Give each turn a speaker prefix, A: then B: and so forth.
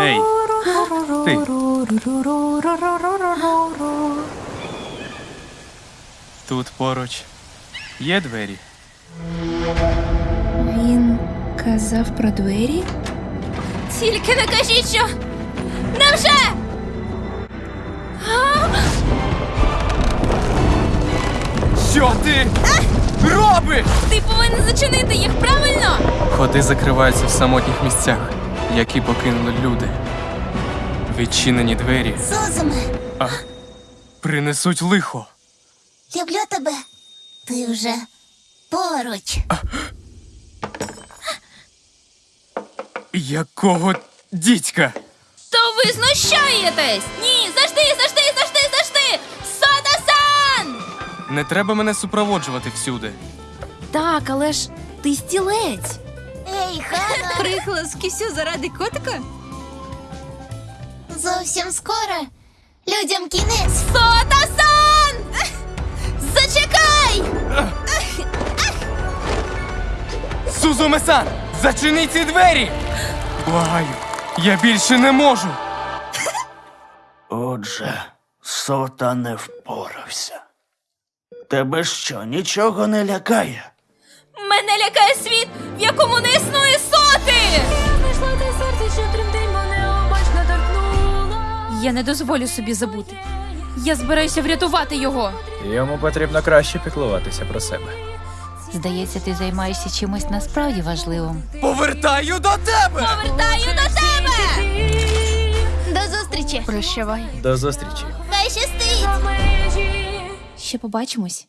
A: Ей, ти. Тут поруч є двері.
B: Він казав про двері?
C: Тільки не кажіть, що. Невже?
A: Що ти робиш?
C: Ти повинен зачинити їх, правильно?
A: Ходи закриваються в самотніх місцях, які покинули люди. Відчинені двері
D: Сузуме,
A: принесуть лихо.
D: люблю тебе. Ти вже поруч.
A: Якого дідька?
C: То ви знущаєтесь! Ні, завжди, завжди!
A: Не треба мене супроводжувати всюди.
C: Так, але ж ти стілець.
D: Ей, Хано,
B: Прихлас кисю заради котика?
D: зовсім скоро. Людям кінець.
C: Сода-сан! Зачекай!
A: Сузуме-сан, зачини ці двері! Благаю, я більше не можу.
E: Отже, сота не впорався. Тебе що, нічого не лякає?
C: Мене лякає світ, в якому не існує соти! Я не дозволю собі забути. Я збираюся врятувати його.
F: Йому потрібно краще піклуватися про себе.
G: Здається, ти займаєшся чимось насправді важливим.
A: Повертаю до тебе!
C: Повертаю до тебе!
D: До зустрічі.
B: Прощавай.
F: До зустрічі.
B: Ще побачимось.